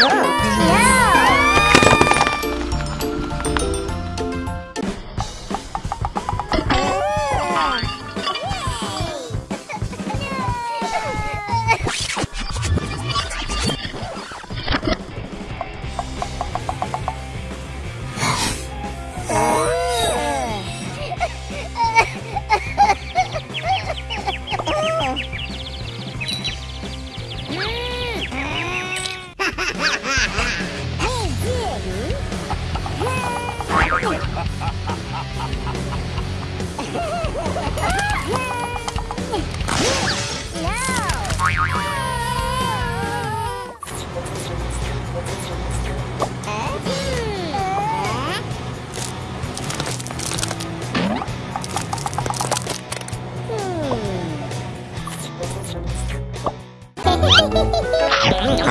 Yeah.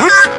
Ah!